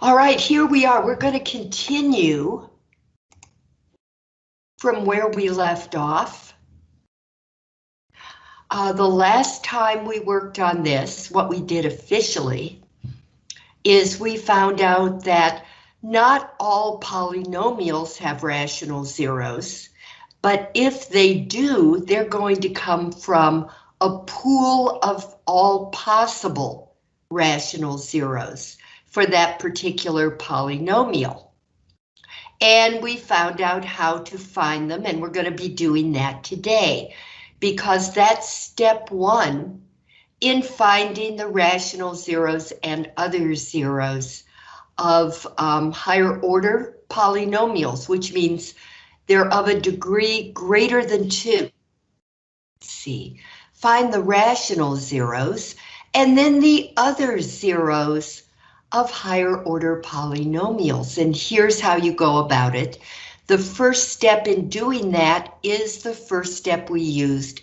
All right, here we are. We're going to continue from where we left off. Uh, the last time we worked on this, what we did officially, is we found out that not all polynomials have rational zeros, but if they do, they're going to come from a pool of all possible rational zeros for that particular polynomial. And we found out how to find them, and we're going to be doing that today, because that's step one in finding the rational zeros and other zeros of um, higher order polynomials, which means they're of a degree greater than two. Let's see, find the rational zeros, and then the other zeros of higher order polynomials. And here's how you go about it. The first step in doing that is the first step we used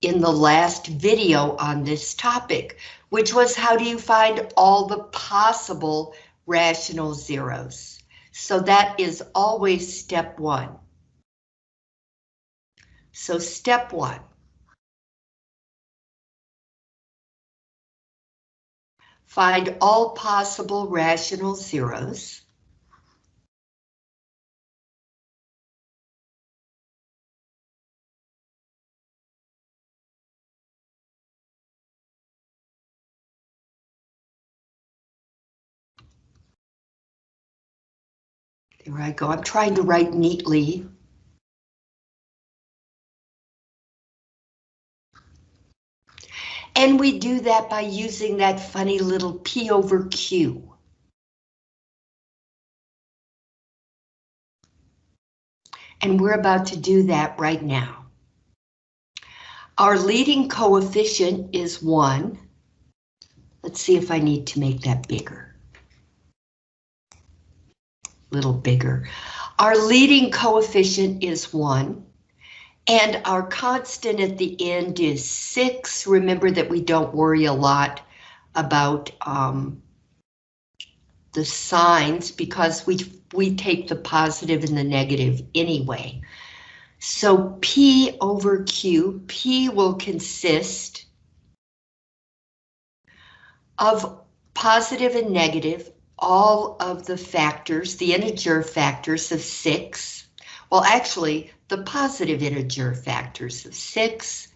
in the last video on this topic, which was how do you find all the possible rational zeros? So that is always step one. So step one. Find all possible rational zeros. There I go. I'm trying to write neatly. And we do that by using that funny little P over Q. And we're about to do that right now. Our leading coefficient is 1. Let's see if I need to make that bigger. Little bigger. Our leading coefficient is 1. And our constant at the end is six. Remember that we don't worry a lot about um, the signs because we, we take the positive and the negative anyway. So P over Q, P will consist of positive and negative, all of the factors, the integer factors of six. Well, actually, the positive integer factors of 6,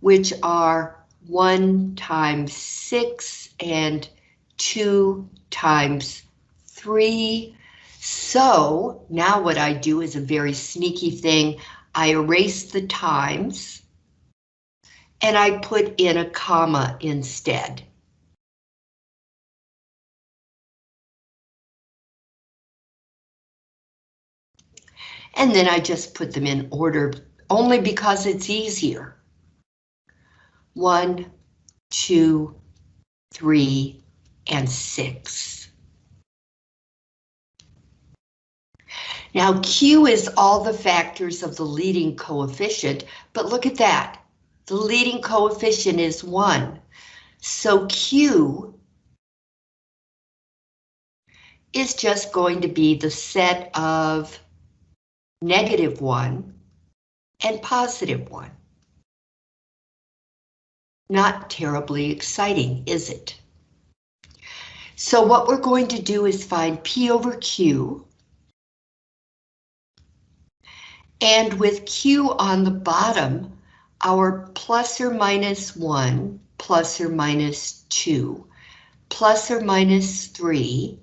which are 1 times 6 and 2 times 3. So now what I do is a very sneaky thing. I erase the times and I put in a comma instead. And then I just put them in order only because it's easier. One, two, three, and six. Now Q is all the factors of the leading coefficient, but look at that. The leading coefficient is one. So Q is just going to be the set of negative 1, and positive 1. Not terribly exciting, is it? So what we're going to do is find P over Q. And with Q on the bottom, our plus or minus 1, plus or minus 2, plus or minus 3,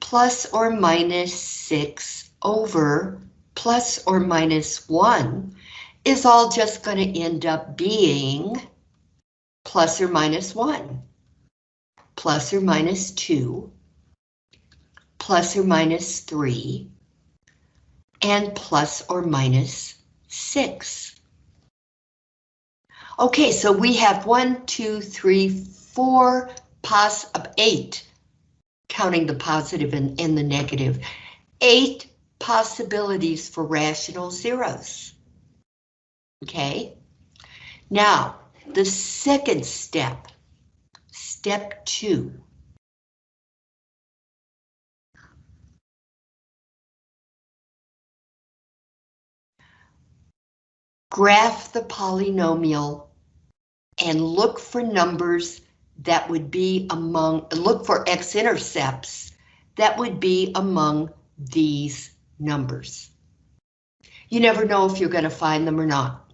plus or minus 6 over plus or minus 1 is all just going to end up being plus or minus 1, plus or minus 2, plus or minus 3, and plus or minus 6. Okay, so we have one, two, three, four, pos eight, counting the positive and, and the negative, eight possibilities for rational zeros. Okay, now the second step, step two. Graph the polynomial and look for numbers that would be among, look for x-intercepts that would be among these numbers. You never know if you're going to find them or not.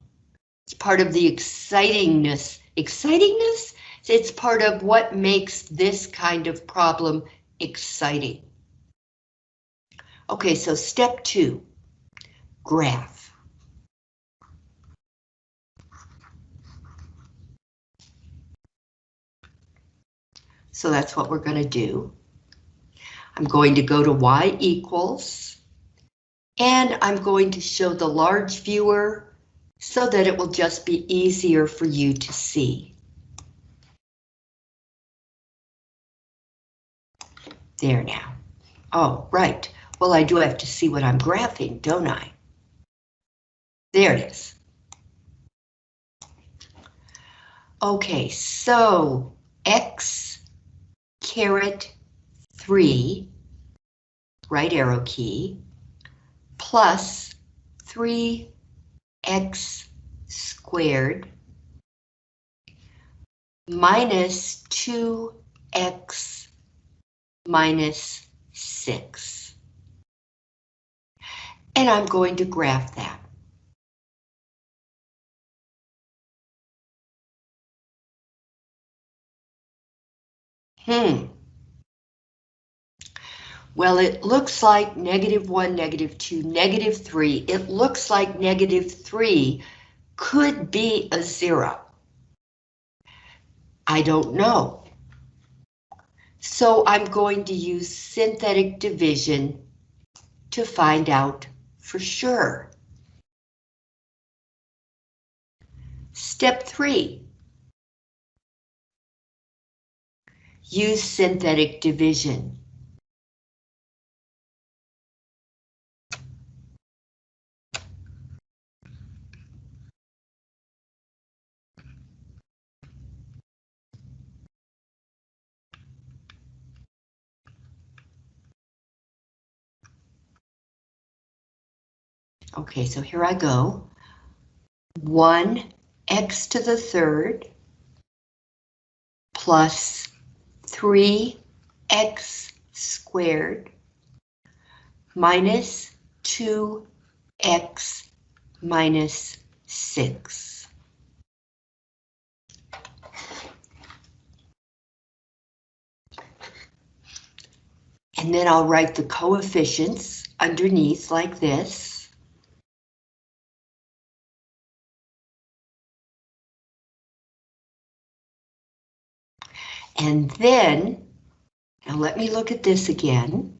It's part of the excitingness. Excitingness? It's part of what makes this kind of problem exciting. Okay, so step two, graph. So that's what we're going to do. I'm going to go to y equals, and I'm going to show the large viewer so that it will just be easier for you to see. There now. Oh, right. Well, I do have to see what I'm graphing, don't I? There it is. Okay, so X caret 3, right arrow key, plus 3x squared minus 2x minus 6. And I'm going to graph that. Hmm. Well, it looks like negative 1, negative 2, negative 3. It looks like negative 3 could be a 0. I don't know. So I'm going to use synthetic division to find out for sure. Step 3. Use synthetic division. Okay, so here I go. 1x to the third plus 3x squared minus 2x minus 6. And then I'll write the coefficients underneath like this. And then, now let me look at this again.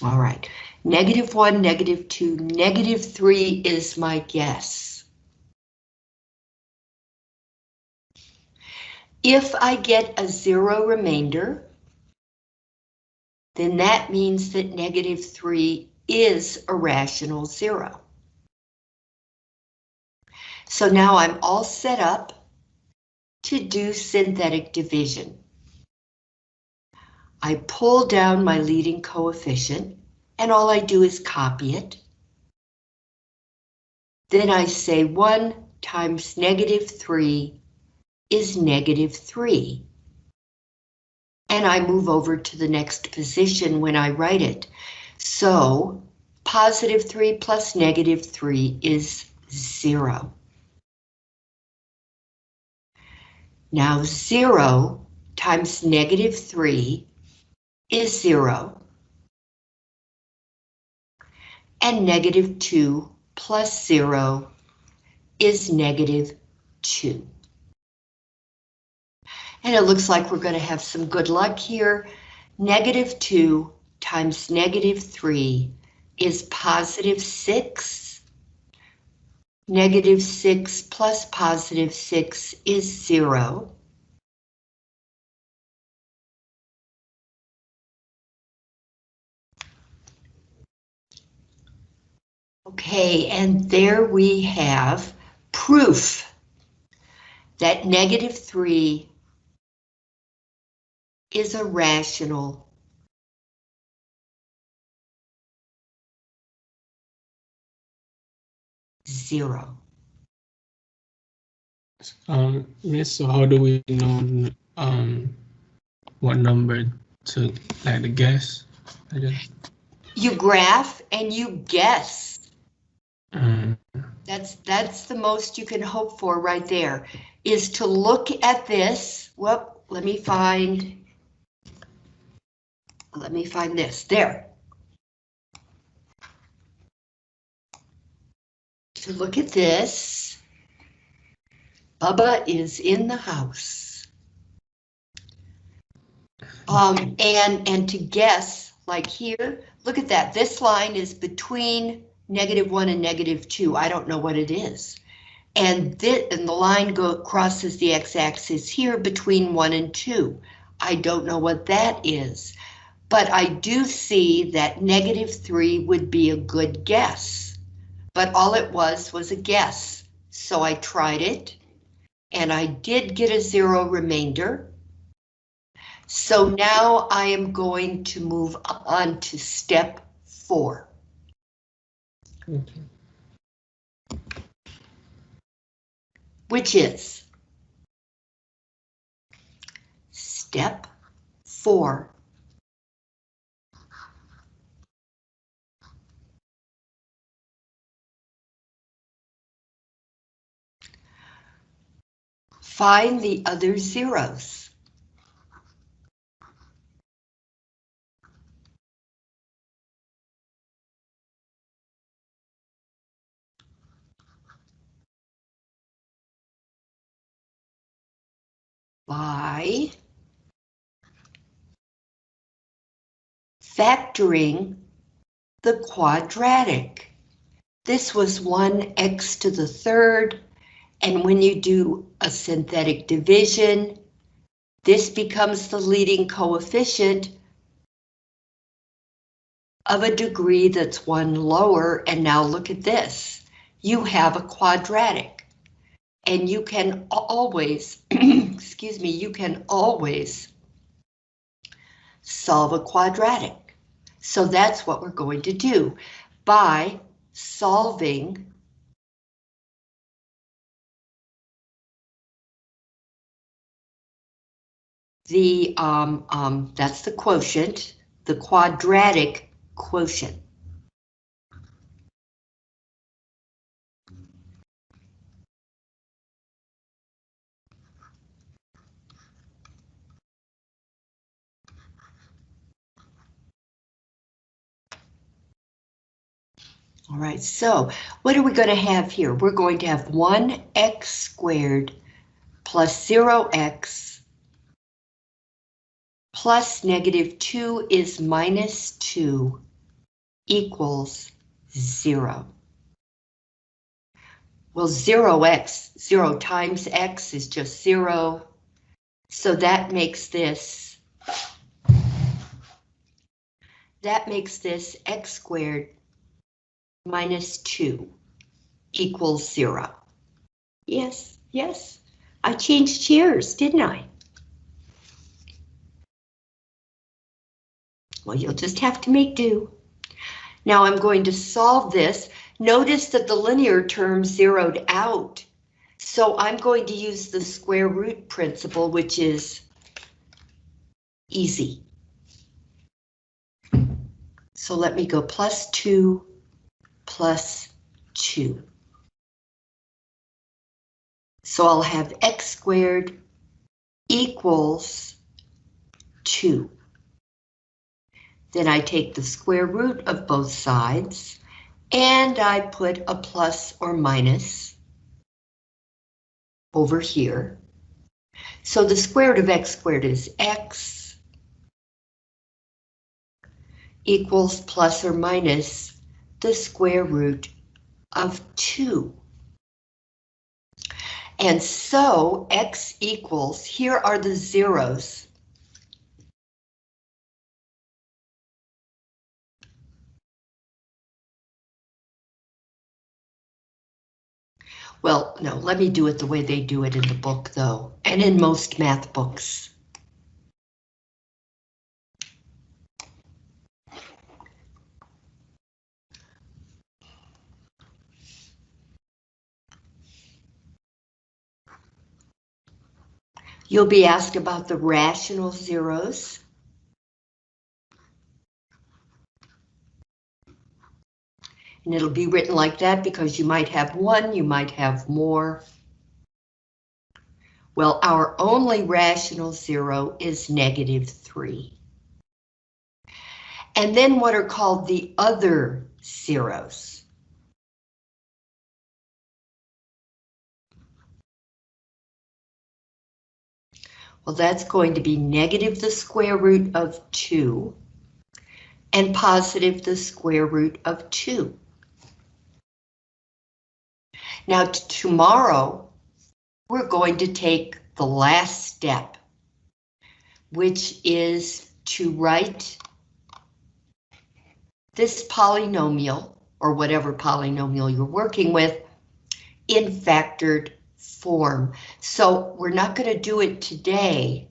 All right, negative one, negative two, negative three is my guess. If I get a zero remainder, then that means that negative three is a rational zero. So now I'm all set up to do synthetic division. I pull down my leading coefficient and all I do is copy it. Then I say 1 times negative 3 is negative 3. And I move over to the next position when I write it. So positive 3 plus negative 3 is 0. Now 0 times negative 3 is 0. And negative 2 plus 0 is negative 2. And it looks like we're going to have some good luck here. Negative 2 times negative 3 is positive 6 Negative 6 plus positive 6 is 0. Okay, and there we have proof that negative 3 is a rational zero. Um, Miss, so how do we know um what number to like the guess? I just You graph and you guess. um, That's that's the most you can hope for right there, is to look at this. Well, let me find. Let me find this. There. To look at this. Bubba is in the house. Um, and and to guess, like here, look at that. This line is between negative one and negative two. I don't know what it is. And and the line go crosses the x-axis here between one and two. I don't know what that is, but I do see that negative three would be a good guess. But all it was was a guess. So I tried it and I did get a zero remainder. So now I am going to move on to step four. okay. which is step four. Find the other zeros. by factoring the quadratic. This was 1x to the third, and when you do a synthetic division, this becomes the leading coefficient of a degree that's one lower, and now look at this. You have a quadratic, and you can always, excuse me, you can always solve a quadratic. So that's what we're going to do by solving the, um, um, that's the quotient, the quadratic quotient. All right, so what are we going to have here? We're going to have 1x squared plus 0x plus negative 2 is minus 2 equals 0. Well, 0x, 0 times x is just 0. So that makes this, that makes this x squared minus 2 equals 0. Yes, yes, I changed chairs, didn't I? Well, you'll just have to make do. Now I'm going to solve this. Notice that the linear term zeroed out. So I'm going to use the square root principle, which is easy. So let me go plus 2 plus 2. So I'll have x squared equals 2. Then I take the square root of both sides and I put a plus or minus over here. So the square root of x squared is x equals plus or minus the square root of 2. And so x equals, here are the zeros. Well, no, let me do it the way they do it in the book, though, and in most math books. You'll be asked about the rational zeros. And it'll be written like that because you might have one, you might have more. Well, our only rational zero is negative 3. And then what are called the other zeros. Well, that's going to be negative the square root of 2 and positive the square root of 2. Now, tomorrow, we're going to take the last step, which is to write this polynomial, or whatever polynomial you're working with, in factored form. So we're not going to do it today.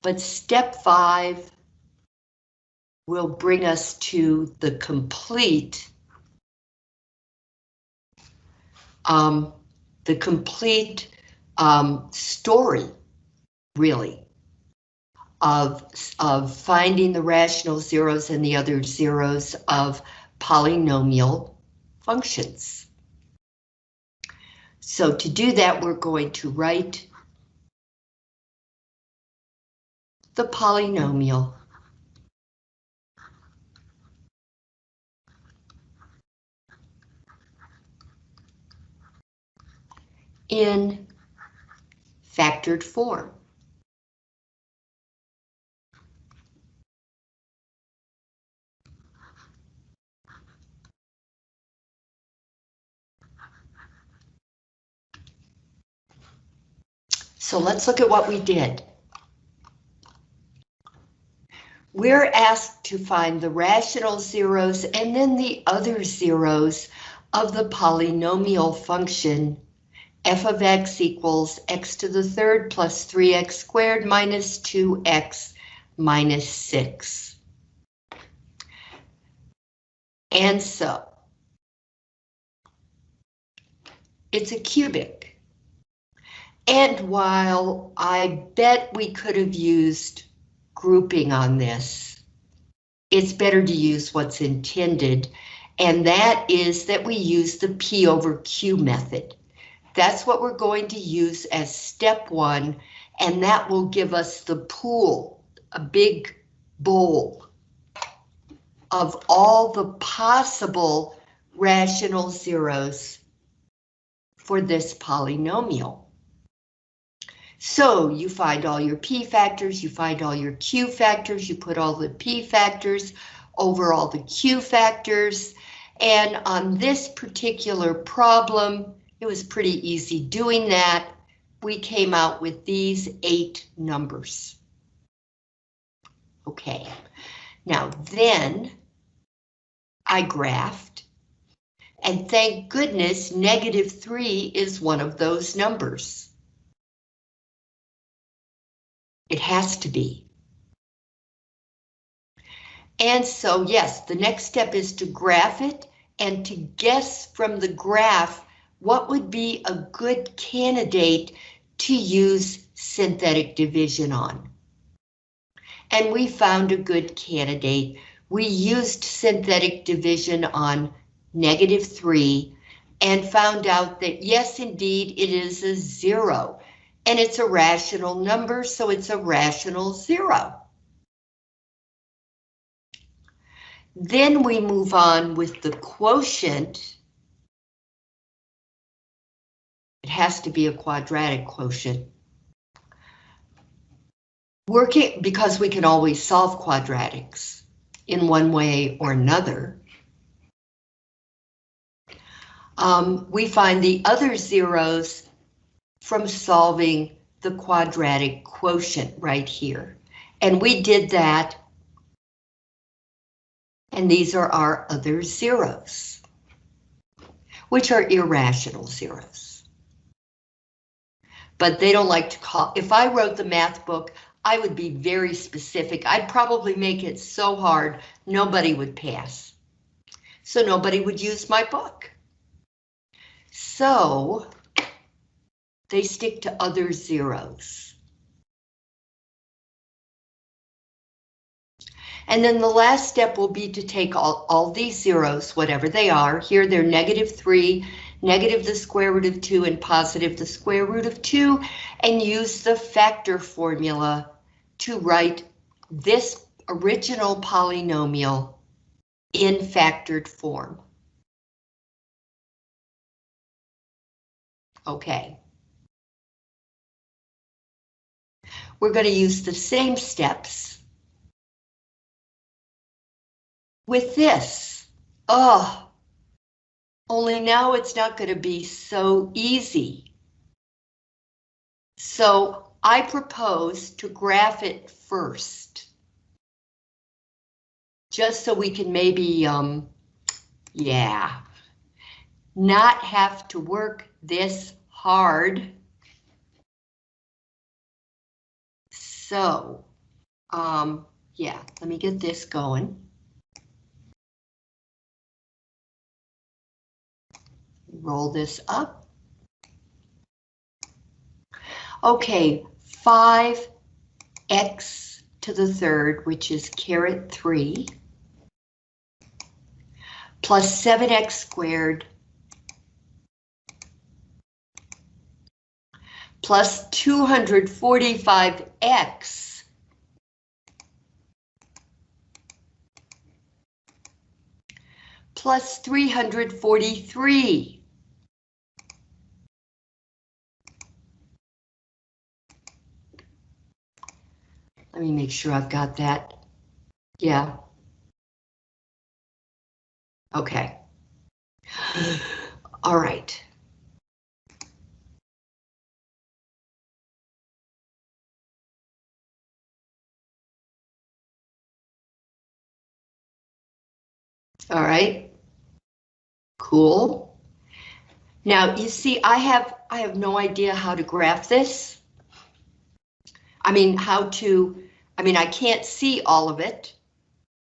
But step five will bring us to the complete um, the complete um, story, really, of, of finding the rational zeros and the other zeros of polynomial functions. So to do that, we're going to write the polynomial in factored form. So let's look at what we did. We're asked to find the rational zeros and then the other zeros of the polynomial function f of x equals x to the third plus 3x squared minus 2x minus 6. And so, it's a cubic. And while I bet we could have used grouping on this, it's better to use what's intended, and that is that we use the P over Q method. That's what we're going to use as step one, and that will give us the pool, a big bowl of all the possible rational zeros for this polynomial. So you find all your P factors, you find all your Q factors, you put all the P factors over all the Q factors, and on this particular problem, it was pretty easy doing that. We came out with these eight numbers. Okay, now then I graphed, and thank goodness negative three is one of those numbers. It has to be. And so yes, the next step is to graph it and to guess from the graph what would be a good candidate to use synthetic division on? And we found a good candidate. We used synthetic division on negative 3 and found out that yes, indeed, it is a zero. And it's a rational number, so it's a rational zero. Then we move on with the quotient It has to be a quadratic quotient. Working, because we can always solve quadratics in one way or another. Um, we find the other zeros from solving the quadratic quotient right here. And we did that. And these are our other zeros, which are irrational zeros but they don't like to call. If I wrote the math book, I would be very specific. I'd probably make it so hard, nobody would pass. So nobody would use my book. So They stick to other zeros. And then the last step will be to take all, all these zeros, whatever they are. Here they're negative 3, negative the square root of 2, and positive the square root of 2, and use the factor formula to write this original polynomial in factored form. Okay. We're going to use the same steps with this. Oh, only now it's not going to be so easy. So I propose to graph it first. Just so we can maybe, um, yeah, not have to work this hard. So, um, yeah, let me get this going. Roll this up. Okay, 5x to the third, which is caret 3, plus 7x squared plus 245x plus 343. Let me make sure I've got that. Yeah. Okay. All right. All right. Cool. Now you see, I have I have no idea how to graph this. I mean, how to, I mean, I can't see all of it.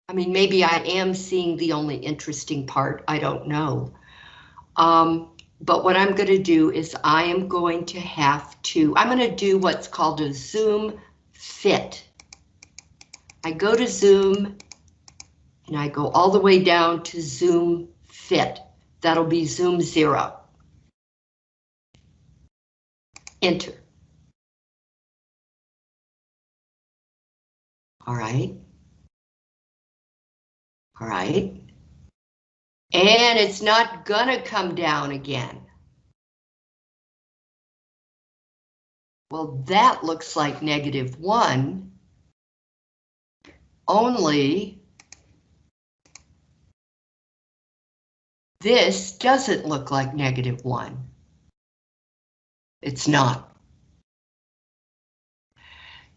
I mean, maybe I am seeing the only interesting part, I don't know. Um, but what I'm going to do is I am going to have to, I'm going to do what's called a zoom fit. I go to zoom and I go all the way down to zoom fit. That'll be zoom zero. Enter. All right. All right. And it's not gonna come down again. Well, that looks like negative one. Only this doesn't look like negative one. It's not.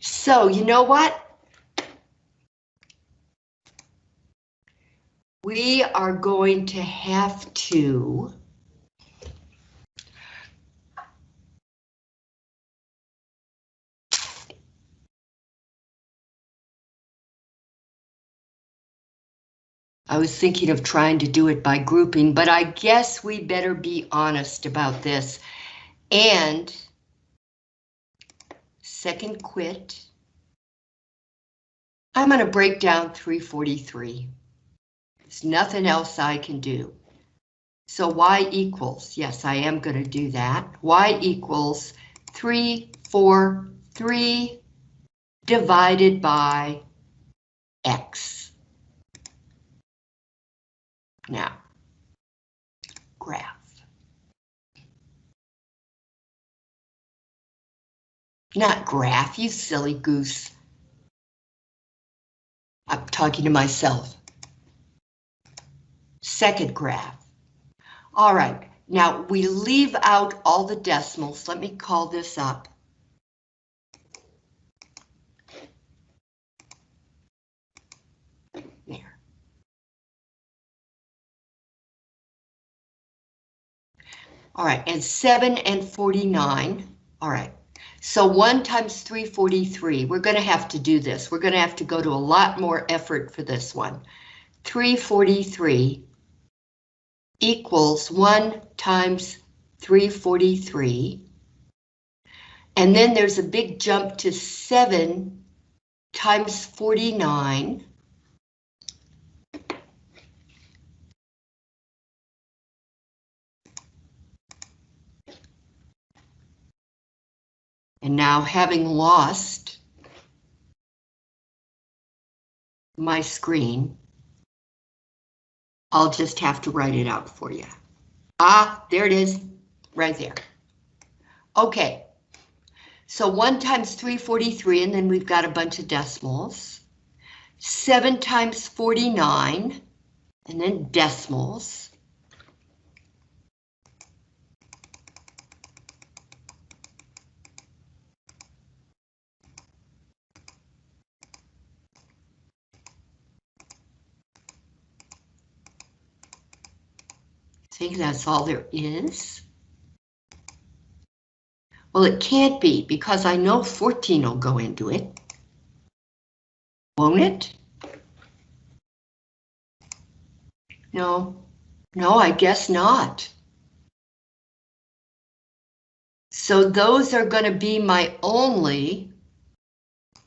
So you know what? We are going to have to I was thinking of trying to do it by grouping, but I guess we better be honest about this. And second quit. I'm going to break down 343. There's nothing else I can do. So y equals, yes, I am going to do that. y equals 3, 4, 3 divided by x. Now, graph. Not graph, you silly goose. I'm talking to myself. Second graph. All right, now we leave out all the decimals. Let me call this up. All right, and 7 and 49. All right, so 1 times 343. We're going to have to do this. We're going to have to go to a lot more effort for this one. 343 equals 1 times 343 And then there's a big jump to 7 times 49. And now having lost my screen, I'll just have to write it out for you. Ah, there it is, right there. Okay, so 1 times 343, and then we've got a bunch of decimals. 7 times 49, and then decimals. Think that's all there is? Well, it can't be because I know 14 will go into it. Won't it? No, no, I guess not. So those are going to be my only,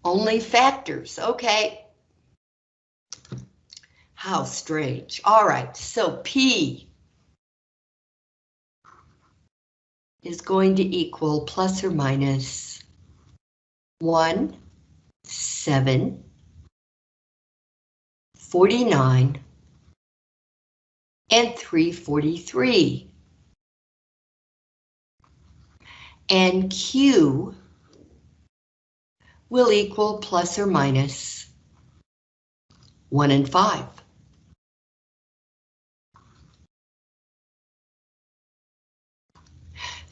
only factors. Okay. How strange. All right, so P is going to equal plus or minus 1, 7, 49, and 343. And Q will equal plus or minus 1 and 5.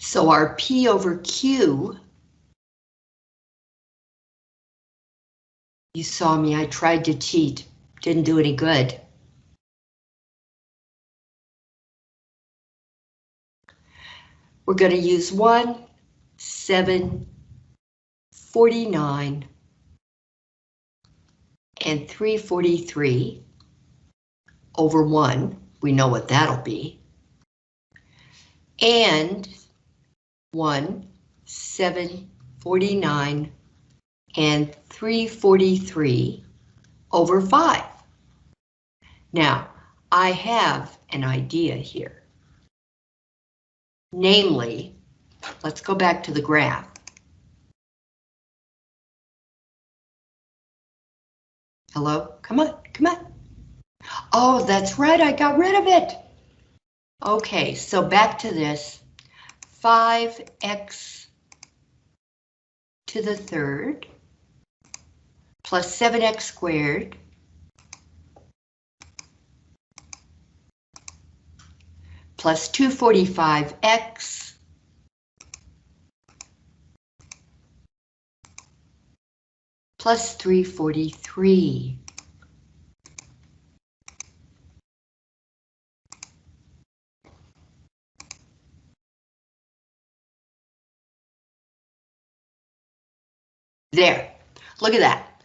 So our P over Q, you saw me, I tried to cheat, didn't do any good. We're going to use 1, 7, 49, and 343 over 1. We know what that'll be. And 1, 7, 49, and 343 over 5. Now, I have an idea here. Namely, let's go back to the graph. Hello? Come on, come on. Oh, that's right, I got rid of it. Okay, so back to this. 5x to the third plus 7x squared plus 245x plus 343. There, look at that.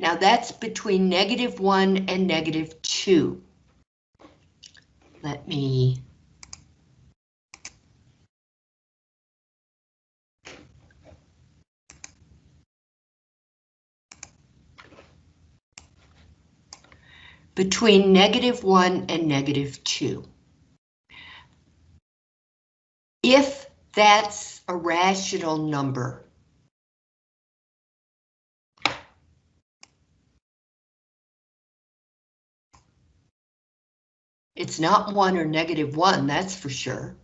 Now that's between negative one and negative two. Let me between negative 1 and negative 2. If that's a rational number, It's not one or negative one, that's for sure.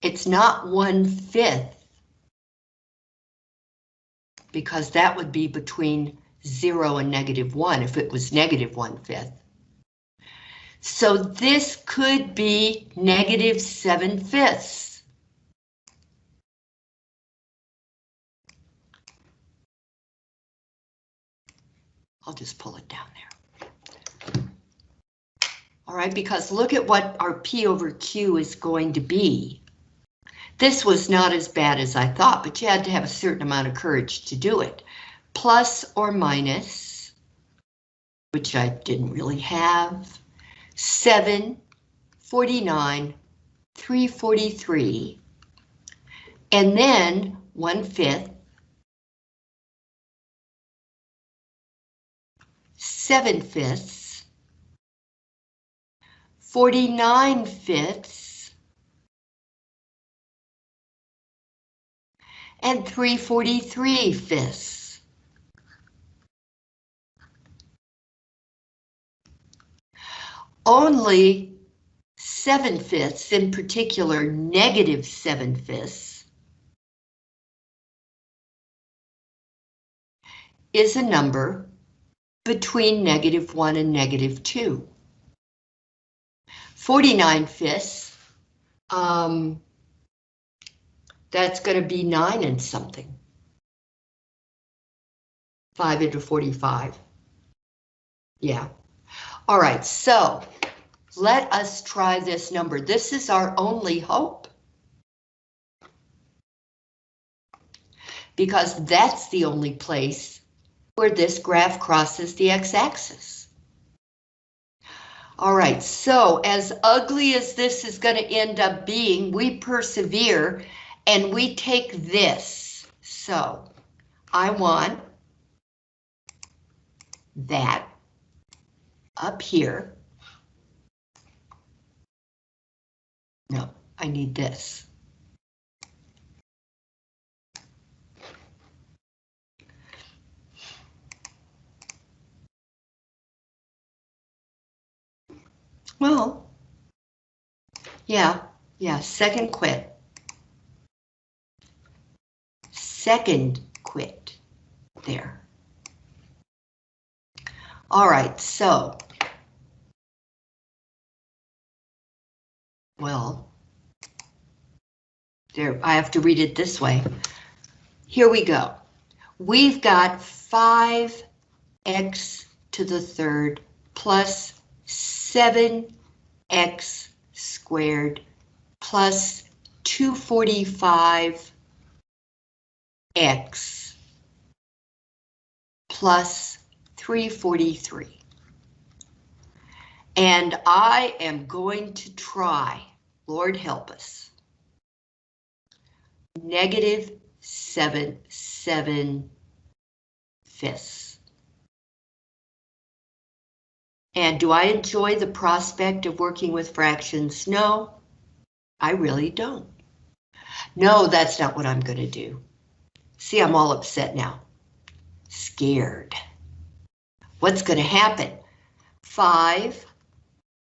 It's not one fifth. Because that would be between zero and negative one if it was negative one fifth. So this could be negative seven fifths. I'll just pull it down there. All right, because look at what our P over Q is going to be. This was not as bad as I thought, but you had to have a certain amount of courage to do it. Plus or minus, which I didn't really have, 7, 49, 343, And then one fifth, seven fifths, 49 fifths, and 343 fifths. Only 7 fifths, in particular negative 7 fifths, is a number between negative 1 and negative 2. 49 fifths, um, that's going to be 9 and something. 5 into 45. Yeah. All right, so let us try this number. This is our only hope. Because that's the only place where this graph crosses the x-axis. All right, so as ugly as this is going to end up being, we persevere and we take this. So I want that up here. No, I need this. Well, yeah, yeah, second quit. Second quit there. All right, so. Well, there, I have to read it this way. Here we go. We've got 5x to the third plus 7x squared plus 245x plus 343. And I am going to try, Lord help us, negative 7, 7 fifths. And do I enjoy the prospect of working with fractions? No, I really don't. No, that's not what I'm going to do. See, I'm all upset now. Scared. What's going to happen? 5,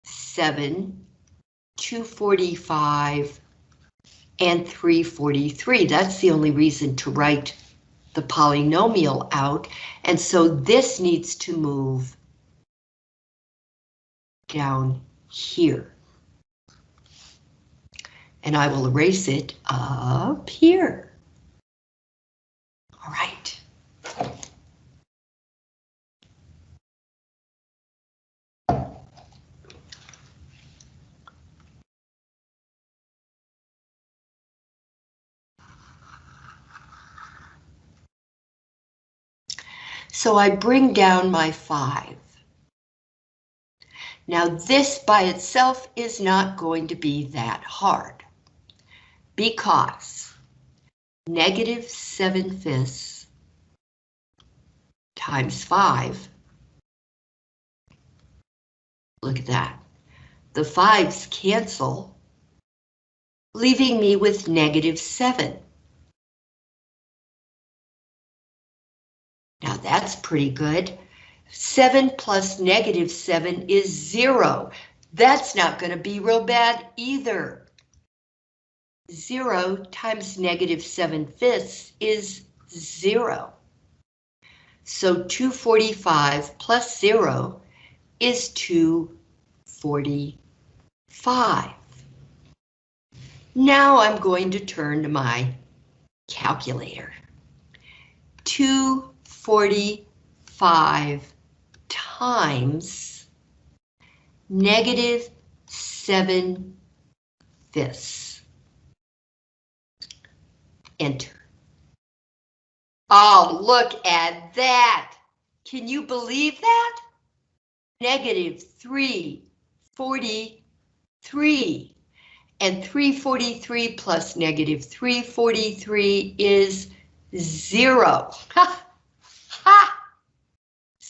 7, 245, and 343. That's the only reason to write the polynomial out. And so this needs to move down here. And I will erase it up here. All right. So I bring down my 5. Now this by itself is not going to be that hard because negative 7 fifths times 5, look at that, the 5's cancel, leaving me with negative 7. Now that's pretty good. 7 plus negative 7 is 0. That's not going to be real bad either. 0 times negative 7 fifths is 0. So 245 plus 0 is 245. Now I'm going to turn to my calculator. 245 times negative 7 fifths. Enter. Oh, look at that. Can you believe that? Negative 343. And 343 plus negative 343 is zero.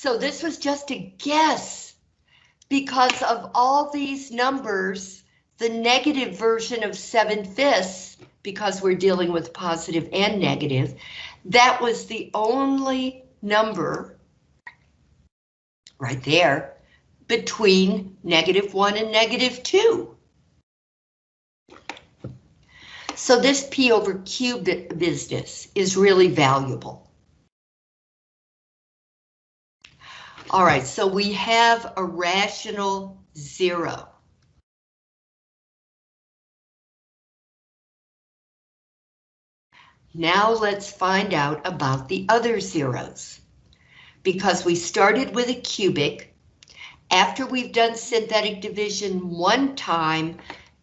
So this was just a guess. Because of all these numbers, the negative version of 7 fifths, because we're dealing with positive and negative, that was the only number right there between negative 1 and negative 2. So this P over Q business is really valuable. All right, so we have a rational zero. Now let's find out about the other zeros. Because we started with a cubic, after we've done synthetic division one time,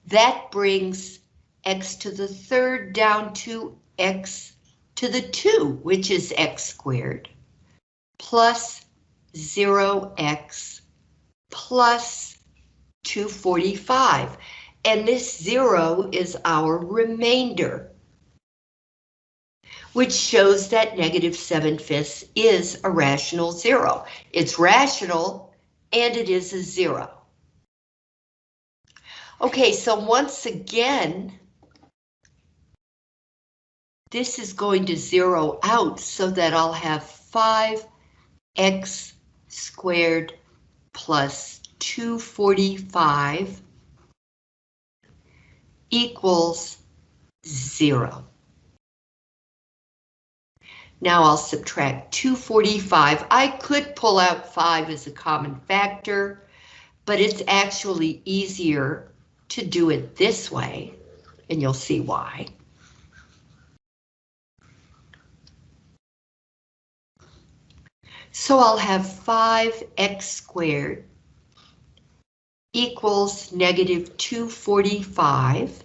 that brings x to the third down to x to the 2, which is x squared, plus 0x plus 245. And this 0 is our remainder, which shows that negative 7 fifths is a rational zero. It's rational and it is a zero. Okay, so once again, this is going to zero out so that I'll have 5x squared plus 245 equals zero. Now I'll subtract 245. I could pull out 5 as a common factor, but it's actually easier to do it this way, and you'll see why. So I'll have 5x squared equals negative 245.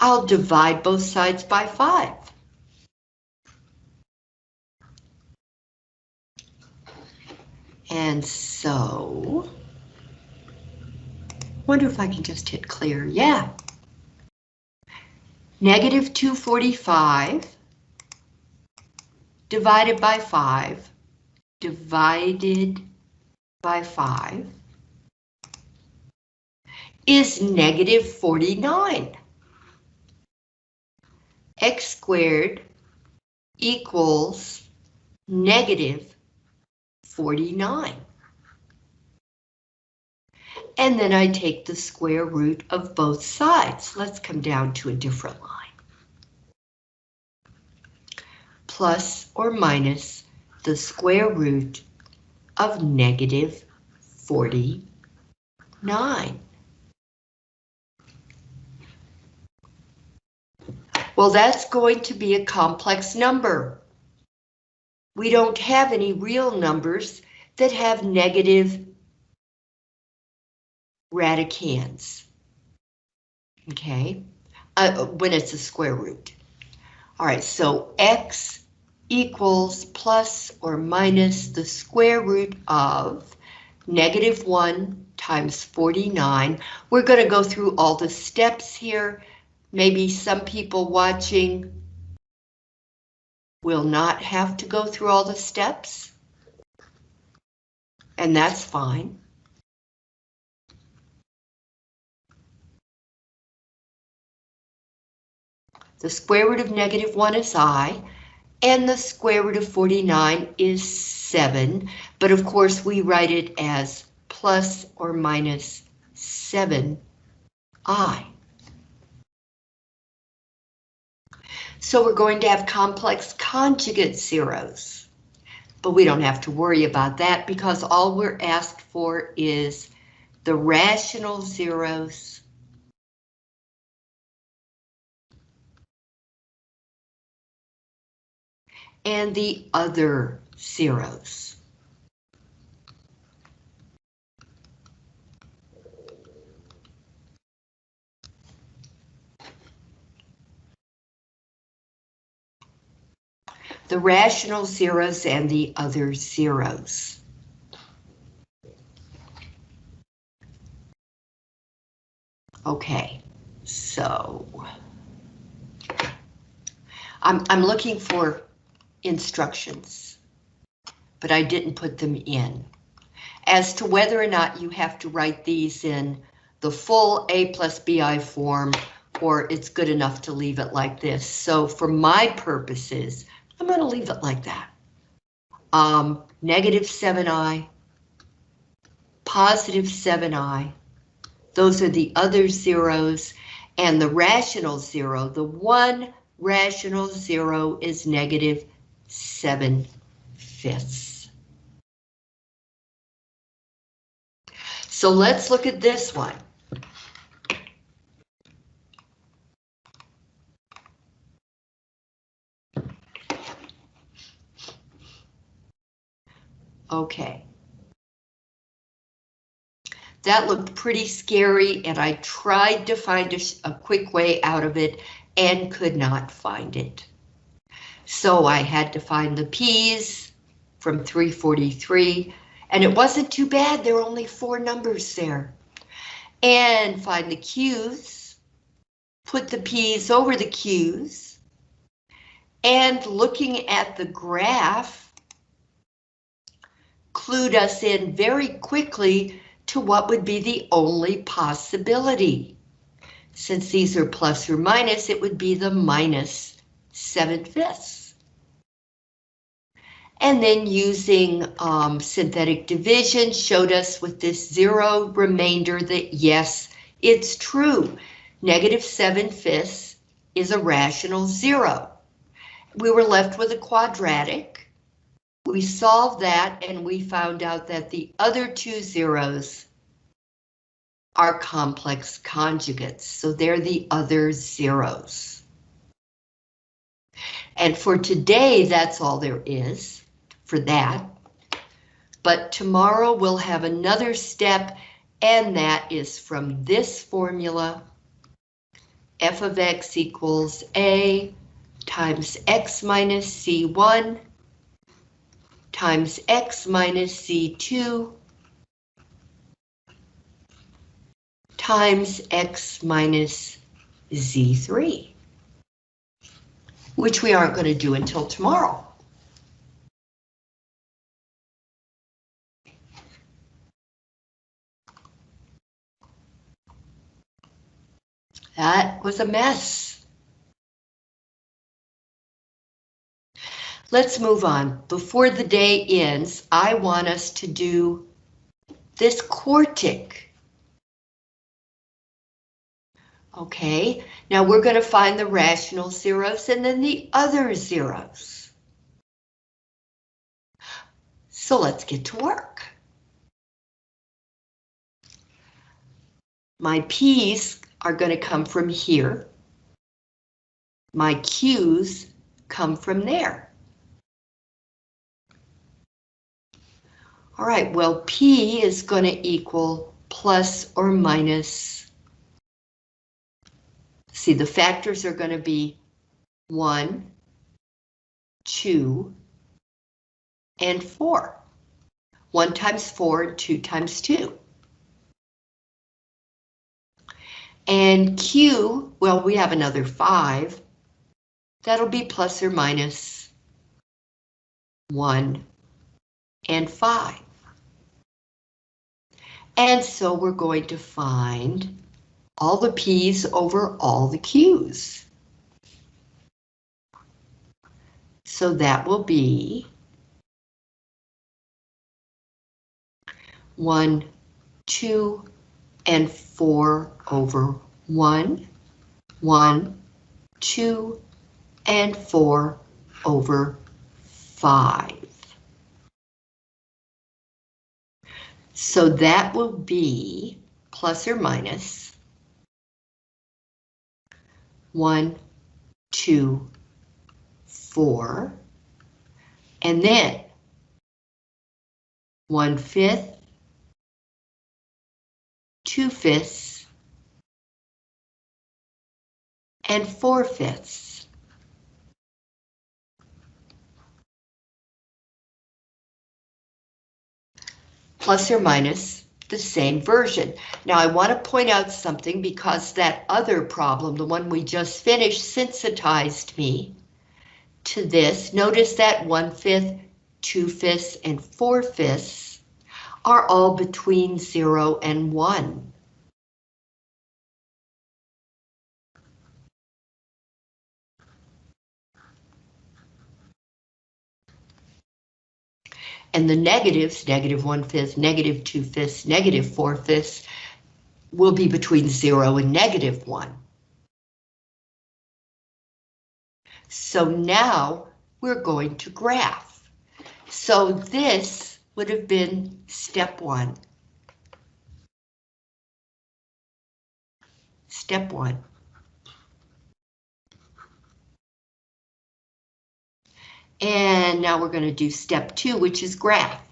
I'll divide both sides by 5. And so, wonder if I can just hit clear. Yeah. Negative 245 divided by 5 divided by 5 is negative 49. x squared equals negative 49. And then I take the square root of both sides. Let's come down to a different line. Plus or minus the square root of negative 49. Well, that's going to be a complex number. We don't have any real numbers that have negative radicands. Okay, uh, when it's a square root. All right, so x equals plus or minus the square root of negative 1 times 49. We're going to go through all the steps here. Maybe some people watching will not have to go through all the steps. And that's fine. The square root of negative 1 is i, and the square root of 49 is 7, but of course we write it as plus or minus 7i. So we're going to have complex conjugate zeros. But we don't have to worry about that because all we're asked for is the rational zeros and the other zeros. The rational zeros and the other zeros. Okay, so I'm, I'm looking for instructions, but I didn't put them in. As to whether or not you have to write these in the full A plus BI form, or it's good enough to leave it like this. So for my purposes, I'm going to leave it like that. Um, negative 7i, positive 7i, those are the other zeros, and the rational zero, the one rational zero is negative 7 fifths. So let's look at this one. Okay. That looked pretty scary and I tried to find a, a, quick way out of it and could not find it. So I had to find the P's from 343 and it wasn't too bad, there were only four numbers there. And find the Q's, put the P's over the Q's, and looking at the graph, clued us in very quickly to what would be the only possibility. Since these are plus or minus, it would be the minus 7 fifths. And then using um, synthetic division showed us with this zero remainder that yes, it's true. Negative 7 fifths is a rational zero. We were left with a quadratic. We solved that and we found out that the other two zeros are complex conjugates, so they're the other zeros. And for today, that's all there is for that. But tomorrow we'll have another step, and that is from this formula, f of x equals a times x minus c1 times x minus c2 times x minus z3, which we aren't going to do until tomorrow. That was a mess. Let's move on. Before the day ends, I want us to do this quartic. Okay, now we're going to find the rational zeros and then the other zeros. So let's get to work. My P's are going to come from here. My Q's come from there. All right, well, P is going to equal plus or minus. See, the factors are going to be 1, 2, and 4. 1 times 4, 2 times 2. And Q, well, we have another 5. That'll be plus or minus 1 and 5. And so we're going to find all the P's over all the Q's. So that will be 1, 2, and 4 over 1, 1, 2, and 4 over 5. So that will be plus or minus 1, 2, 4, and then 1 fifth, 2 fifths, and 4 fifths. Plus or minus the same version. Now I want to point out something because that other problem, the one we just finished, sensitized me to this. Notice that one-fifth, two-fifths, and four-fifths are all between zero and one. And the negatives, negative one-fifth, negative two-fifths, negative four-fifths, will be between zero and negative one. So now we're going to graph. So this would have been step one. Step one. And now we're going to do step two, which is graph.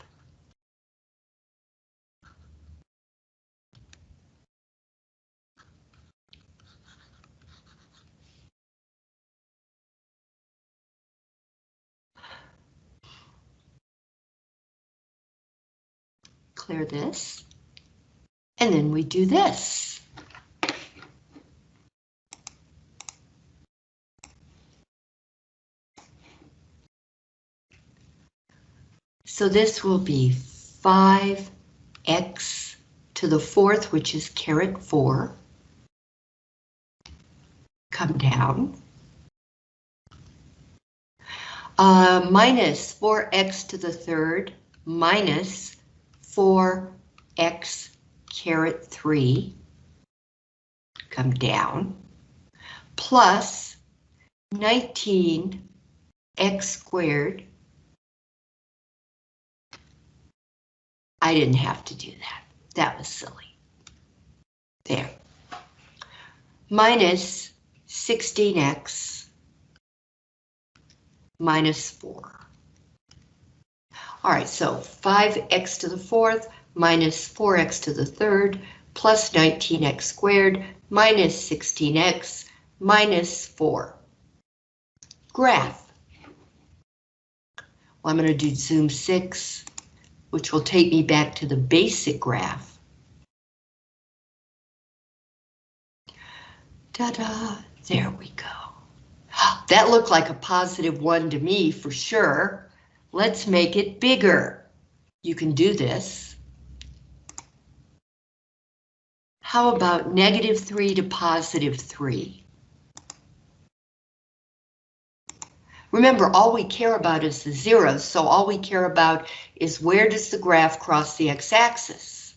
Clear this. And then we do this. So this will be 5x to the fourth, which is caret 4. Come down. Uh, minus 4x to the third minus 4x caret 3. Come down. Plus 19x squared I didn't have to do that. That was silly. There. Minus 16x minus 4. All right, so 5x to the fourth minus 4x to the third plus 19x squared minus 16x minus 4. Graph. Well, I'm going to do zoom 6 which will take me back to the basic graph. Ta-da, there we go. That looked like a positive one to me for sure. Let's make it bigger. You can do this. How about negative 3 to positive 3? Remember, all we care about is the zeros, so all we care about is where does the graph cross the x-axis?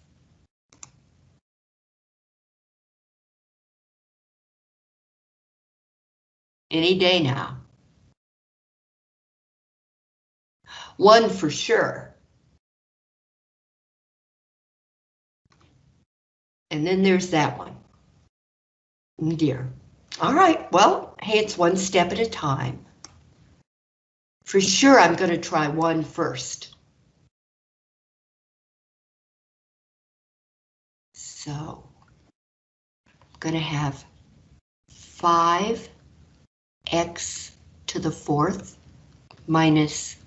Any day now. One for sure. And then there's that one. Dear. All right, well, hey, it's one step at a time. For sure, I'm going to try one first. So, I'm going to have 5x to the fourth minus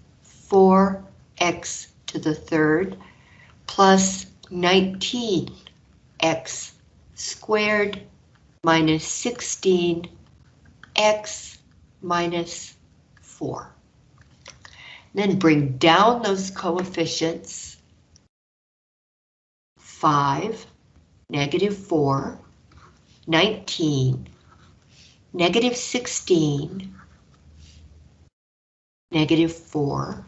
4x to the third plus 19x squared minus 16x minus 4. Then bring down those coefficients. 5, negative 4, 19, negative 16, negative 4,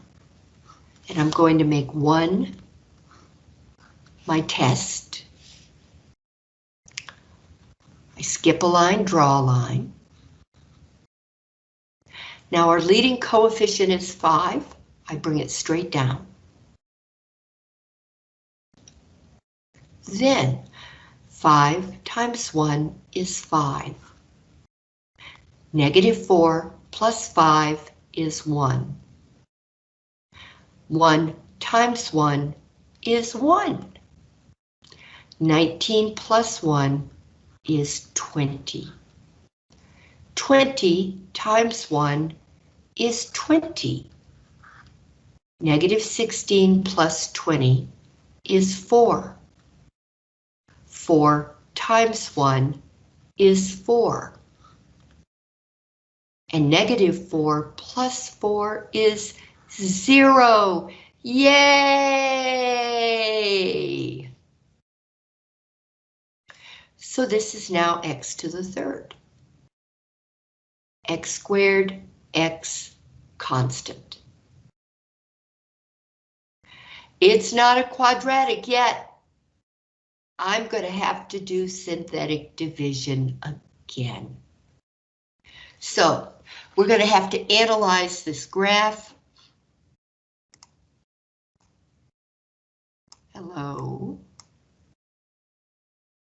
and I'm going to make 1 my test. I skip a line, draw a line. Now our leading coefficient is 5. I bring it straight down. Then 5 times 1 is 5. Negative 4 plus 5 is 1. 1 times 1 is 1. 19 plus 1 is 20. 20 times 1 is 20. Negative 16 plus 20 is 4. 4 times 1 is 4. And negative 4 plus 4 is 0. Yay! So this is now x to the third. x squared, x constant. It's not a quadratic yet. I'm going to have to do synthetic division again. So we're going to have to analyze this graph. Hello.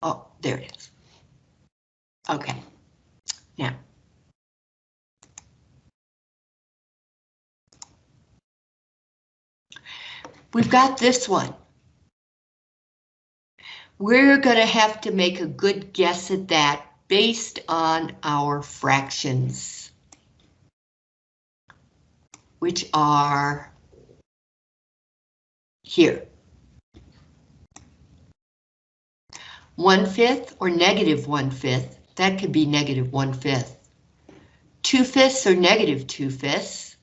Oh, there it is. Okay. Now. We've got this one. We're going to have to make a good guess at that based on our fractions, which are here. One fifth or negative one fifth, that could be negative one fifth. Two fifths or negative two fifths.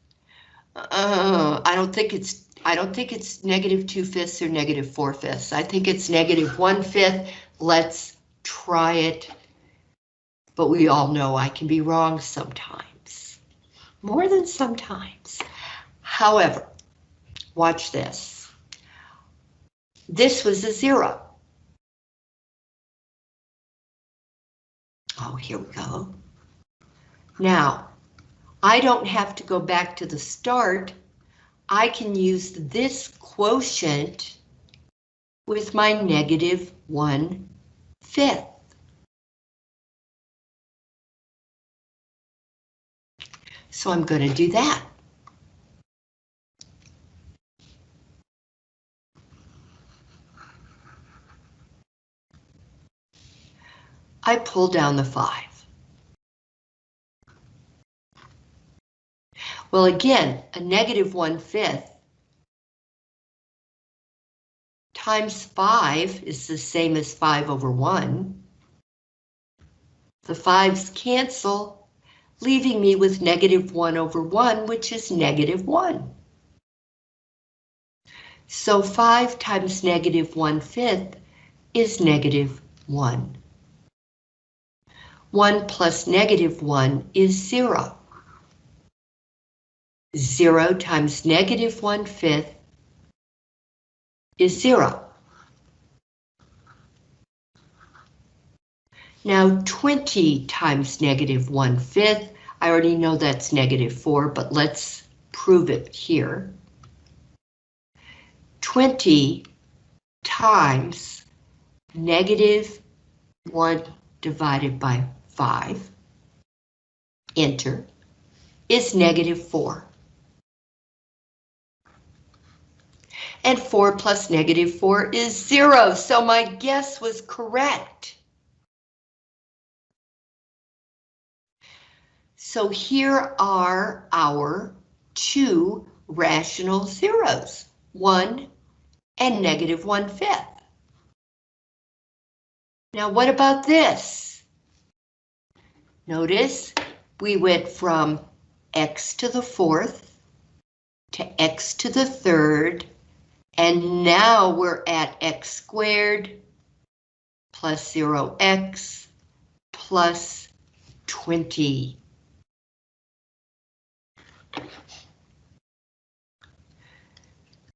Uh, I don't think it's I don't think it's negative two fifths or negative four fifths. I think it's negative one fifth. Let's try it. But we all know I can be wrong sometimes. More than sometimes. However, watch this. This was a zero. Here we go. Now, I don't have to go back to the start I can use this quotient with my negative one fifth. So I'm going to do that. I pull down the five. Well, again, a negative one-fifth times 5 is the same as 5 over 1. The 5's cancel, leaving me with negative 1 over 1, which is negative 1. So 5 times negative 1 fifth is negative 1. 1 plus negative 1 is 0. 0 times negative 1 fifth is 0. Now 20 times negative 1 fifth, I already know that's negative 4, but let's prove it here. 20 times negative 1 divided by 5, enter, is negative 4. and 4 plus negative 4 is 0, so my guess was correct. So here are our two rational zeros, 1 and negative 1 fifth. Now what about this? Notice we went from x to the fourth to x to the third and now we're at x squared plus 0x plus 20.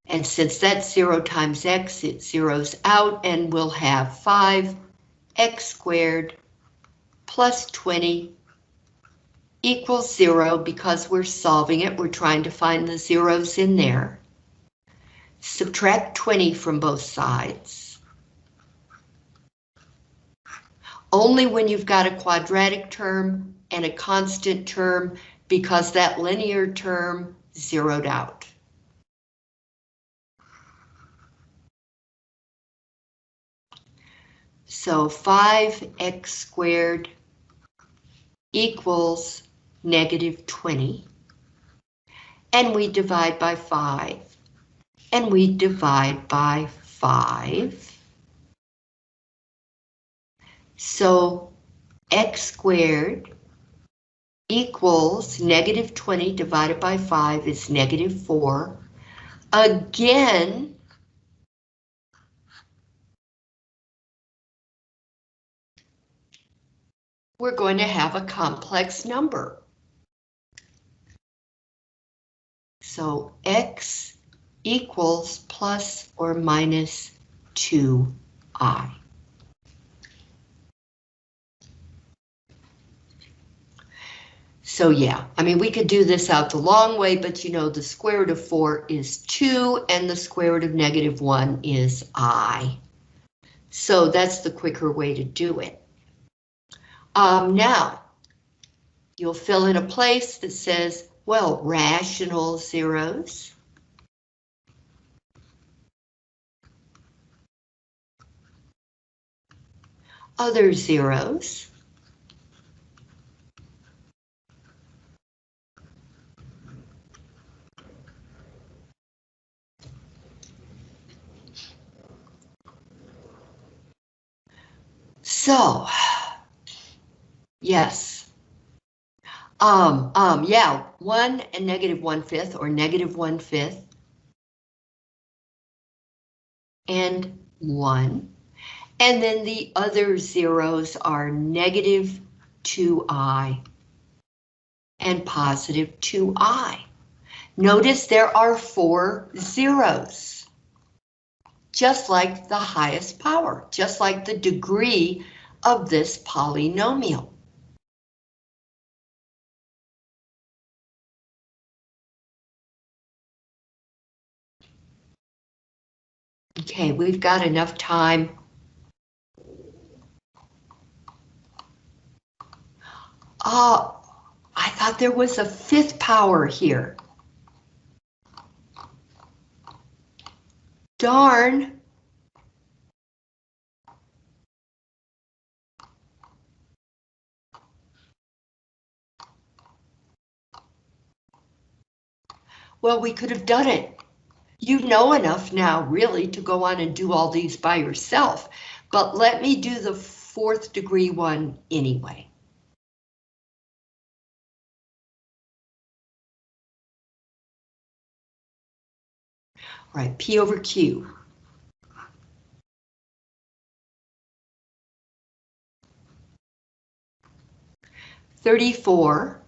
And since that's 0 times x, it zeroes out and we'll have 5 x squared plus 20 equals 0 because we're solving it. We're trying to find the zeros in there. Subtract 20 from both sides. Only when you've got a quadratic term and a constant term because that linear term zeroed out. So 5x squared equals negative 20. And we divide by 5 and we divide by 5. So x squared equals negative 20 divided by 5 is negative 4. Again, we're going to have a complex number. So x equals plus or minus 2i. So yeah, I mean, we could do this out the long way, but you know, the square root of 4 is 2, and the square root of negative 1 is i. So that's the quicker way to do it. Um, now, you'll fill in a place that says, well, rational zeros. Other zeros. So, yes. Um, um, yeah, one and negative one fifth or negative one fifth. And one. And then the other zeros are negative 2i and positive 2i. Notice there are four zeros. Just like the highest power, just like the degree of this polynomial. Okay, we've got enough time. Oh, I thought there was a fifth power here. Darn. Well, we could have done it. You know enough now, really, to go on and do all these by yourself, but let me do the fourth degree one anyway. All right, P over Q. Thirty-four.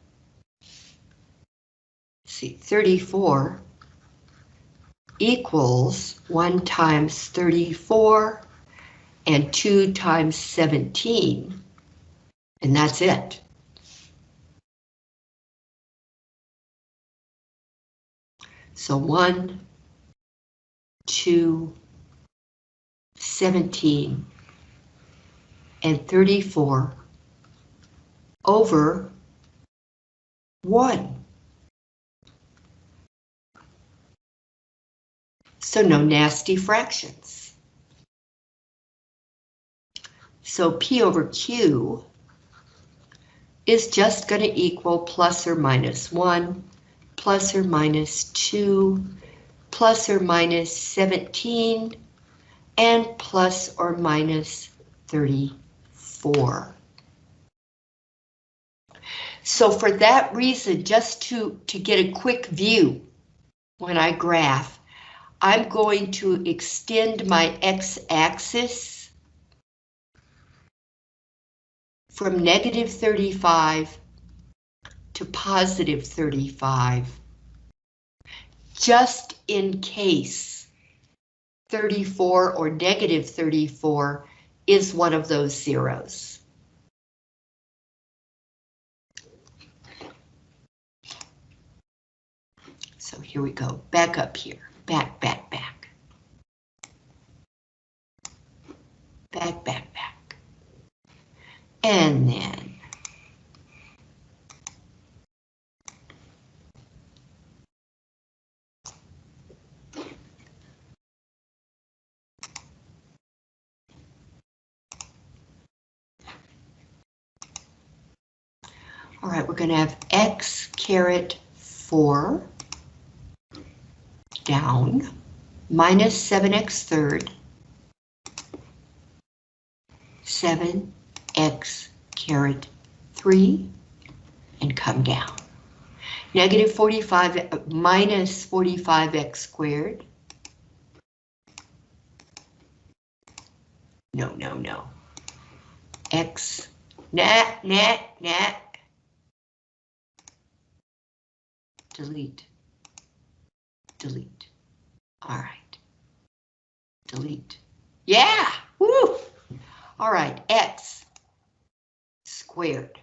See, thirty-four equals 1 times 34 and 2 times 17. And that's it. So 1, 2, 17, and 34 over 1. So no nasty fractions. So P over Q is just going to equal plus or minus 1, plus or minus 2, plus or minus 17, and plus or minus 34. So for that reason, just to, to get a quick view when I graph, I'm going to extend my x-axis from negative 35 to positive 35, just in case 34 or negative 34 is one of those zeros. So here we go, back up here back, back, back. Back, back, back. And then All right, we're going to have x caret 4 down, minus 7x third, 7, x caret 3 and come down. Negative 45 uh, minus 45x squared. No, no, no. X, nat, nat, nat. Delete. Delete. All right. Delete. Yeah, woo! All right, X squared.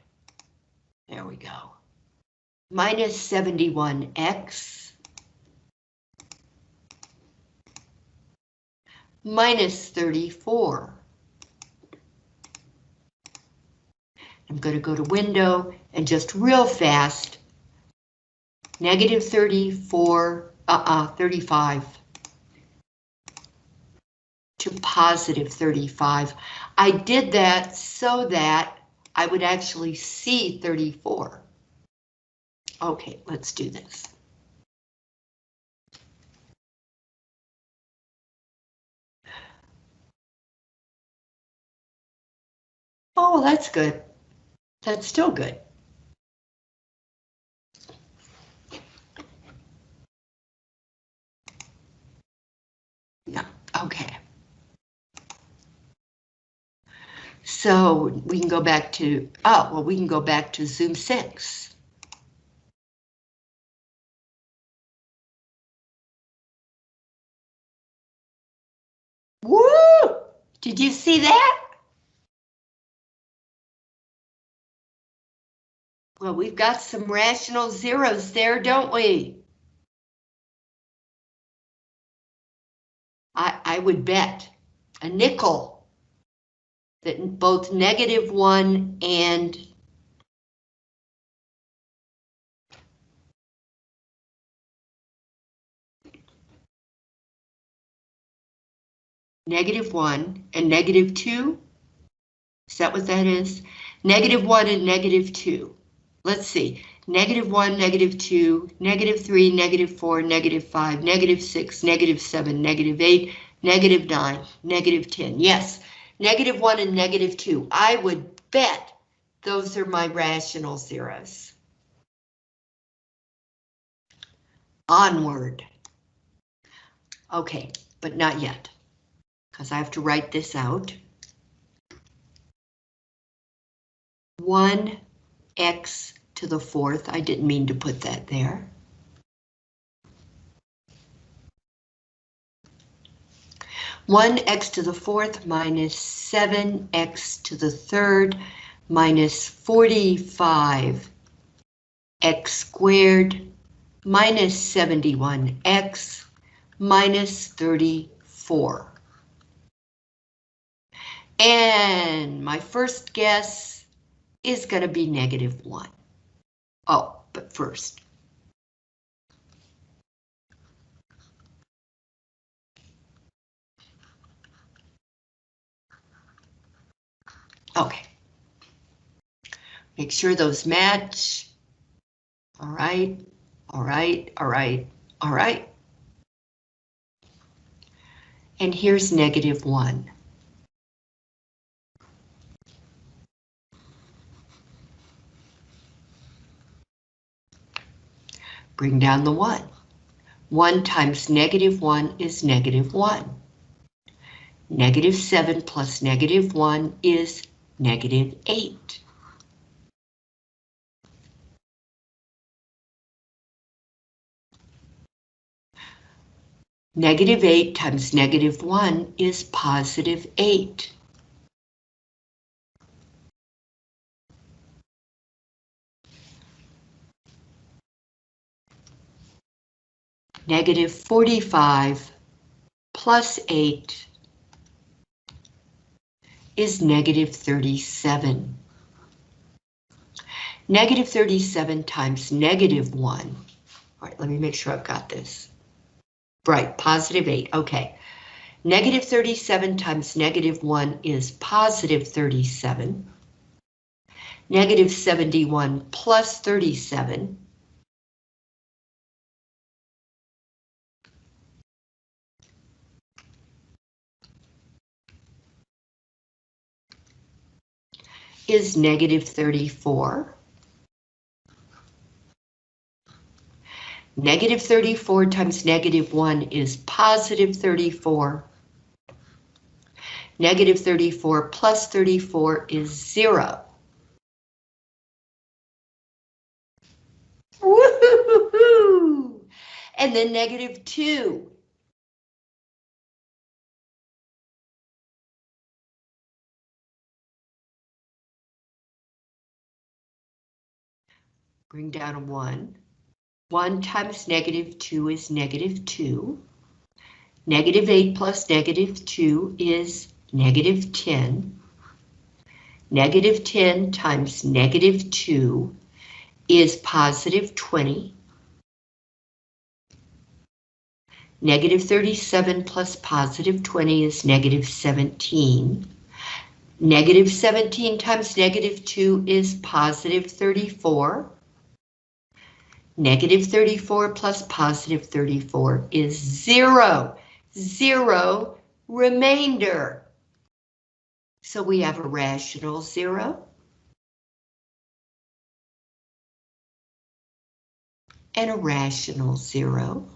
There we go. Minus 71X. Minus 34. I'm going to go to window and just real fast. Negative 34, uh-uh, 35 to positive 35. I did that so that I would actually see 34. Okay, let's do this. Oh, that's good. That's still good. Yeah, okay. So we can go back to, oh, well, we can go back to Zoom 6. Woo! Did you see that? Well, we've got some rational zeros there, don't we? I, I would bet a nickel that both negative one and negative one and negative two. Is that what that is? Negative one and negative two. Let's see. Negative one, negative two, negative three, negative four, negative five, negative six, negative seven, negative eight, negative nine, negative 10. Yes, negative one and negative two. I would bet those are my rational zeros. Onward. Okay, but not yet, because I have to write this out. 1x to the fourth. I didn't mean to put that there. One x to the fourth minus seven x to the third minus 45 x squared minus 71x minus 34. And my first guess is going to be negative 1. Oh, but first. Okay. Make sure those match. All right, all right, all right, all right. And here's negative 1. Bring down the 1. 1 times negative 1 is negative 1. Negative 7 plus negative 1 is negative 8. Negative 8 times negative 1 is positive 8. Negative 45 plus 8 is negative 37. Negative 37 times negative 1. All right, let me make sure I've got this. Right, positive 8, okay. Negative 37 times negative 1 is positive 37. Negative 71 plus 37 is negative 34. Negative 34 times negative 1 is positive 34. Negative 34 plus 34 is 0. Woohoo! And then negative 2. Bring down a 1. 1 times negative 2 is negative 2. Negative 8 plus negative 2 is negative 10. Negative 10 times negative 2 is positive 20. Negative 37 plus positive 20 is negative 17. Negative 17 times negative 2 is positive 34. Negative 34 plus positive 34 is zero. Zero remainder. So we have a rational zero. And a rational zero.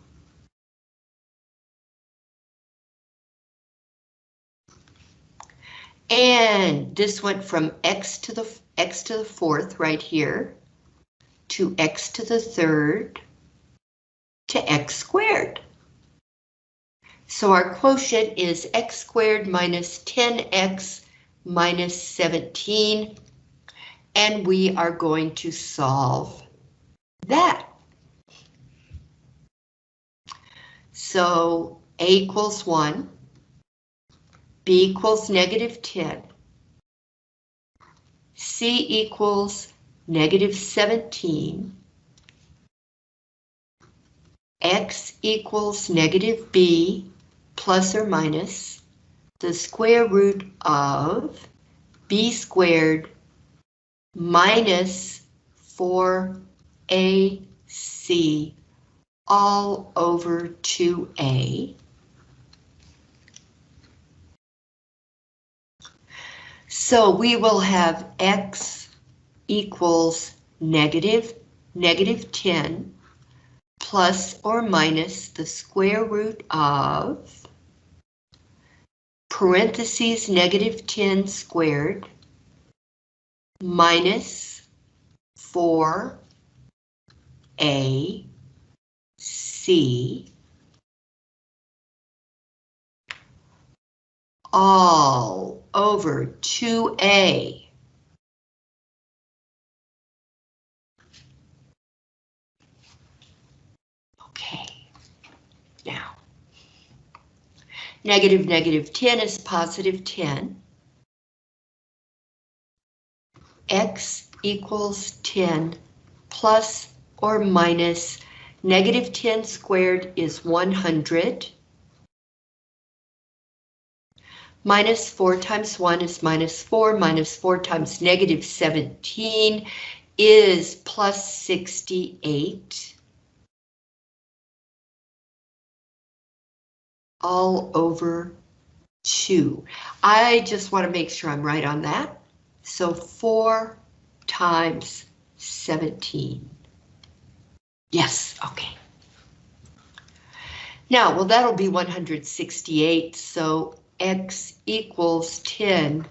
And this went from x to the x to the fourth right here to x to the third to x squared. So our quotient is x squared minus 10x minus 17, and we are going to solve that. So a equals 1, b equals negative 10, c equals negative 17, x equals negative b plus or minus the square root of b squared minus 4ac all over 2a. So we will have x equals negative, negative 10 plus or minus the square root of parentheses negative 10 squared minus 4a c all over 2a now. Negative negative 10 is positive 10. X equals 10 plus or minus negative 10 squared is 100. Minus 4 times 1 is minus 4, minus 4 times negative 17 is plus 68. All over 2. I just want to make sure I'm right on that. So 4 times 17. Yes, okay. Now, well, that'll be 168, so x equals 10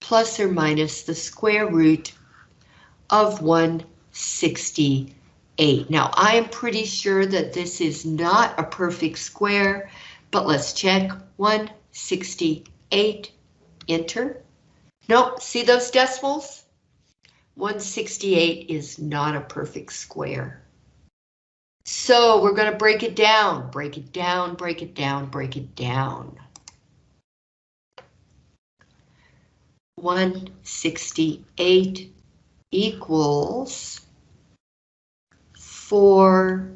plus or minus the square root of 168. 8. Now, I am pretty sure that this is not a perfect square, but let's check. 168, enter. Nope, see those decimals? 168 is not a perfect square. So we're going to break it down, break it down, break it down, break it down. 168 equals 4,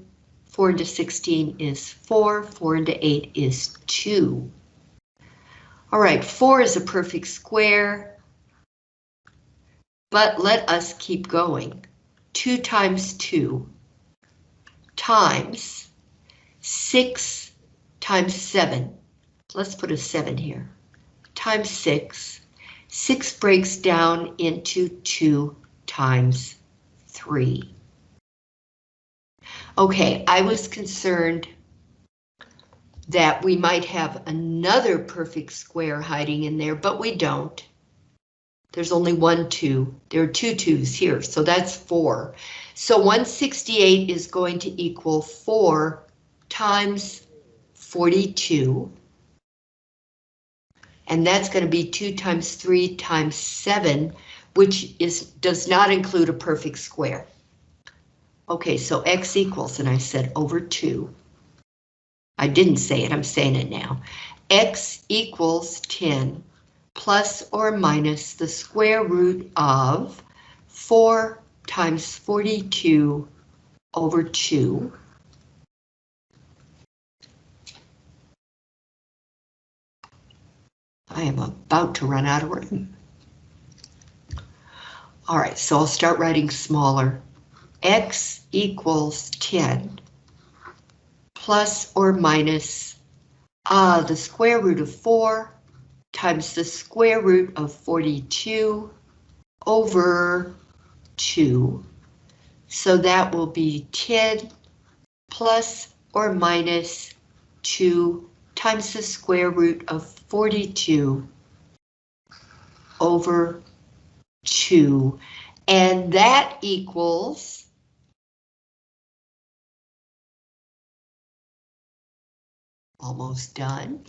4 into 16 is 4, 4 into 8 is 2. All right, 4 is a perfect square, but let us keep going. 2 times 2 times 6 times 7. Let's put a 7 here. Times 6. 6 breaks down into 2 times 3. Okay, I was concerned that we might have another perfect square hiding in there, but we don't. There's only one 2. There are two twos here, so that's 4. So 168 is going to equal 4 times 42. And that's going to be 2 times 3 times 7, which is does not include a perfect square. Okay, so x equals, and I said over 2. I didn't say it, I'm saying it now. x equals 10 plus or minus the square root of 4 times 42 over 2. I am about to run out of room. All right, so I'll start writing smaller. X equals 10 plus or minus uh, the square root of 4 times the square root of 42 over 2. So that will be 10 plus or minus 2 times the square root of 42 over 2. And that equals almost done.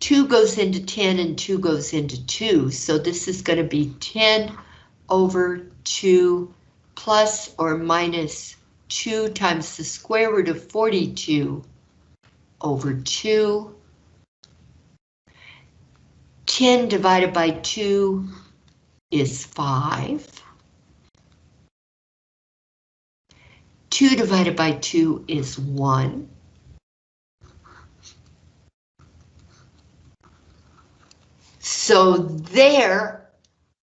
2 goes into 10 and 2 goes into 2, so this is going to be 10 over 2 plus or minus 2 times the square root of 42 over 2. 10 divided by 2 is 5. 2 divided by 2 is 1. So there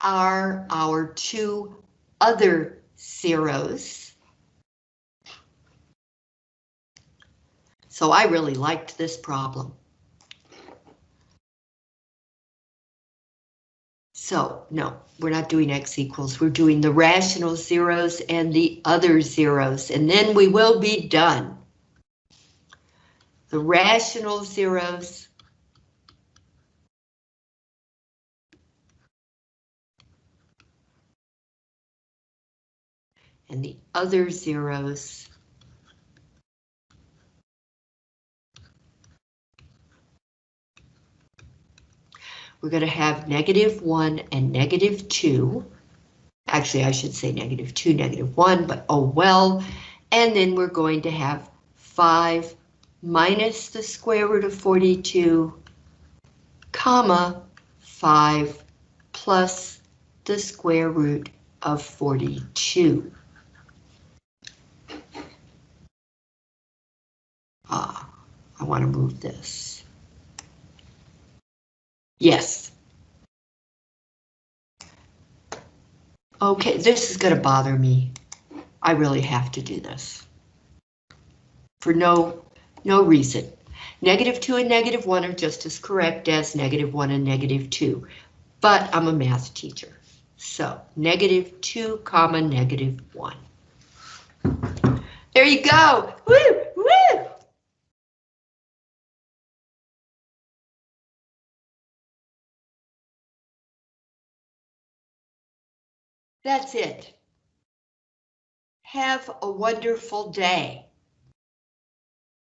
are our two other zeros. So I really liked this problem. So no, we're not doing x equals, we're doing the rational zeros and the other zeros, and then we will be done. The rational zeros and the other zeros. We're going to have negative 1 and negative 2. Actually, I should say negative 2, negative 1, but oh well. And then we're going to have 5 minus the square root of 42, comma, 5 plus the square root of 42. Ah, I want to move this. Yes. Okay, this is going to bother me. I really have to do this. For no, no reason. Negative 2 and negative 1 are just as correct as negative 1 and negative 2, but I'm a math teacher. So negative 2 comma negative 1. There you go. Woo. That's it. Have a wonderful day.